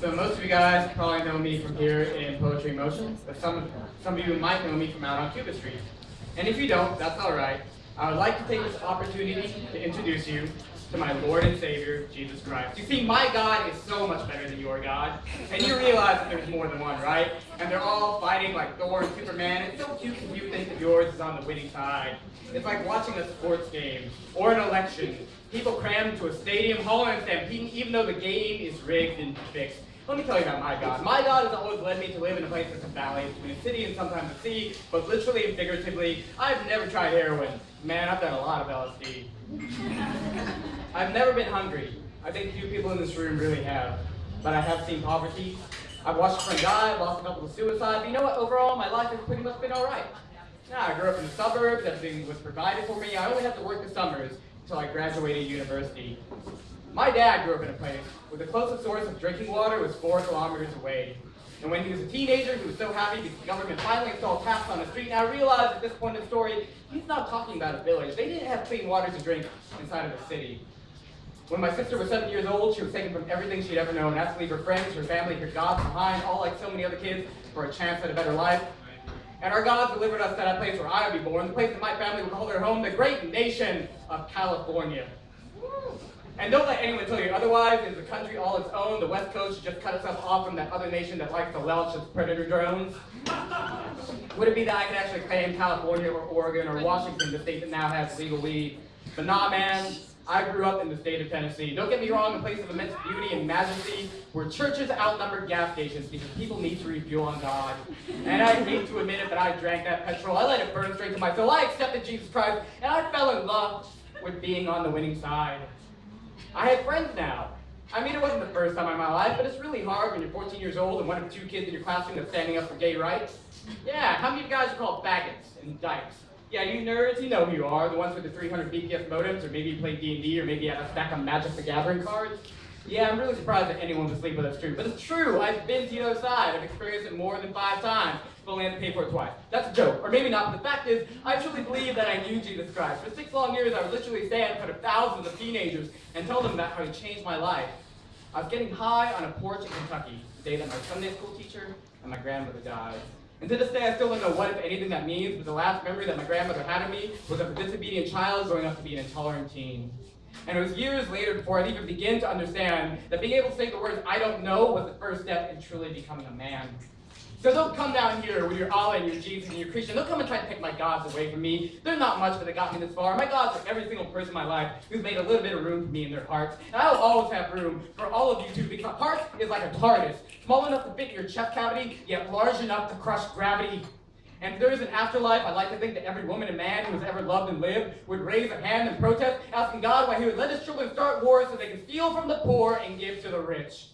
So most of you guys probably know me from here in Poetry Motion, but some, some of you might know me from out on Cuba Street. And if you don't, that's all right. I would like to take this opportunity to introduce you to my Lord and Savior, Jesus Christ. You see, my God is so much better than your God. And you realize that there's more than one, right? And they're all fighting like Thor and Superman. It's so cute if you think that yours is on the winning side. It's like watching a sports game or an election. People cram into a stadium, hauling and stampeding, even though the game is rigged and fixed. Let me tell you about my God. My God has always led me to live in a place that's a valley between a city and sometimes a sea, both literally and figuratively. I've never tried heroin. Man, I've done a lot of LSD. I've never been hungry. I think few people in this room really have. But I have seen poverty. I've watched a friend die, lost a couple to suicide. But you know what? Overall, my life has pretty much been all right. Yeah, I grew up in the suburbs. Everything was provided for me. I only had to work the summers until I graduated university. My dad grew up in a place where the closest source of drinking water was four kilometers away. And when he was a teenager, he was so happy because the government finally installed taps on the street. And I realized at this point in the story, he's not talking about a village. They didn't have clean water to drink inside of a city. When my sister was seven years old, she was taken from everything she'd ever known, had to leave her friends, her family, her gods behind, all like so many other kids, for a chance at a better life. And our gods delivered us to that place where I would be born, the place that my family would call their home, the great nation of California. And don't let anyone tell you otherwise. It's a country all its own. The West Coast should just cut itself off from that other nation that likes to lelch its predator drones. Would it be that I could actually claim California or Oregon or Washington, the state that now has legal weed? But nah, man. I grew up in the state of Tennessee. Don't get me wrong, a place of immense beauty and majesty, where churches outnumber gas stations because people need to refuel on God. And I hate to admit it, but I drank that petrol. I let it burn straight to my soul. I accepted Jesus Christ, and I fell in love with being on the winning side. I have friends now. I mean, it wasn't the first time in my life, but it's really hard when you're 14 years old and one of two kids in your classroom that's standing up for gay rights. Yeah, how many of you guys are called faggots and dykes? Yeah, you nerds, you know who you are, the ones with the 300 BPS modems, or maybe you play D&D, or maybe you have a stack of Magic the Gathering cards. Yeah, I'm really surprised that anyone would sleep with us true, but it's true. I've been to other side. I've experienced it more than five times, but only had to pay for it twice. That's a joke, or maybe not, but the fact is, I truly believe that I knew Jesus Christ. For six long years, I would literally stand in front of thousands of teenagers and tell them about how he changed my life. I was getting high on a porch in Kentucky, the day that my Sunday school teacher and my grandmother died. And to this day, I still don't know what, if anything, that means, but the last memory that my grandmother had of me was of a disobedient child growing up to be an intolerant teen. And it was years later before I'd even begin to understand that being able to say the words, I don't know, was the first step in truly becoming a man. So don't come down here with your Allah and your Jesus and your Christian. Don't come and try to take my gods away from me. They're not much, but they got me this far. My gods are every single person in my life who's made a little bit of room for me in their hearts. And I'll always have room for all of you too, because heart is like a TARDIS. Small enough to fit your chest cavity, yet large enough to crush gravity. And if there is an afterlife, I'd like to think that every woman and man who has ever loved and lived would raise a hand in protest, asking God why he would let his children start wars so they can steal from the poor and give to the rich.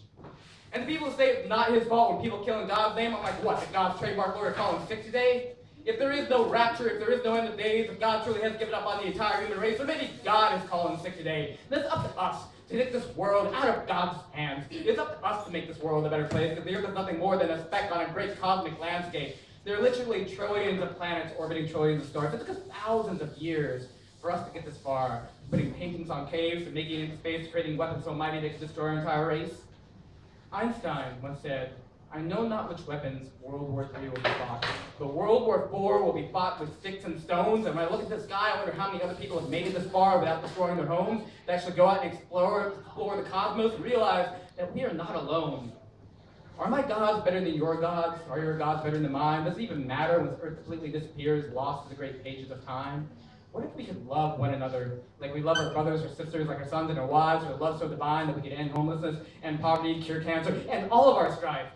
And the people say it's not his fault when people kill in God's name, I'm like, what, did God's trademark lawyer call him sick today? If there is no rapture, if there is no end of days, if God truly has given up on the entire human race, or maybe God is calling sick today, then it's up to us to take this world out of God's hands. It's up to us to make this world a better place, because the earth is nothing more than a speck on a great cosmic landscape. There are literally trillions of planets orbiting trillions of stars. It took us thousands of years for us to get this far, putting paintings on caves and making it into space, creating weapons so mighty they could destroy our entire race. Einstein once said, I know not which weapons World War III will be fought, but World War IV will be fought with sticks and stones. And when I look at the sky, I wonder how many other people have made it this far without destroying their homes, to actually go out and explore, explore the cosmos and realize that we are not alone. Are my gods better than your gods? Are your gods better than mine? Does it even matter when the earth completely disappears, lost to the great pages of time? What if we could love one another like we love our brothers or sisters, like our sons and our wives, or love so divine that we could end homelessness and poverty, cure cancer, and all of our strife?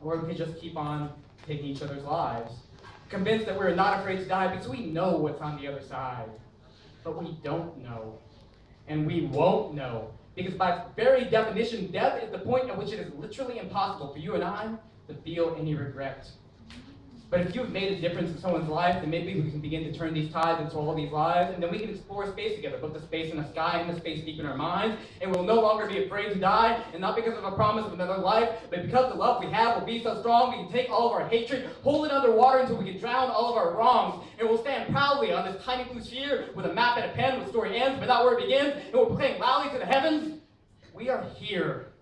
Or we could just keep on taking each other's lives, convinced that we're not afraid to die because we know what's on the other side. But we don't know. And we won't know. Because by very definition, death is the point at which it is literally impossible for you and I to feel any regret. But if you've made a difference in someone's life, then maybe we can begin to turn these tides into all these lives, and then we can explore space together, both the space in the sky and the space deep in our minds, and we'll no longer be afraid to die, and not because of a promise of another life, but because the love we have will be so strong, we can take all of our hatred, hold it underwater until we can drown all of our wrongs, and we'll stand proudly on this tiny blue sphere with a map and a pen where story ends, but not where it begins, and we'll proclaim loudly to the heavens, we are here.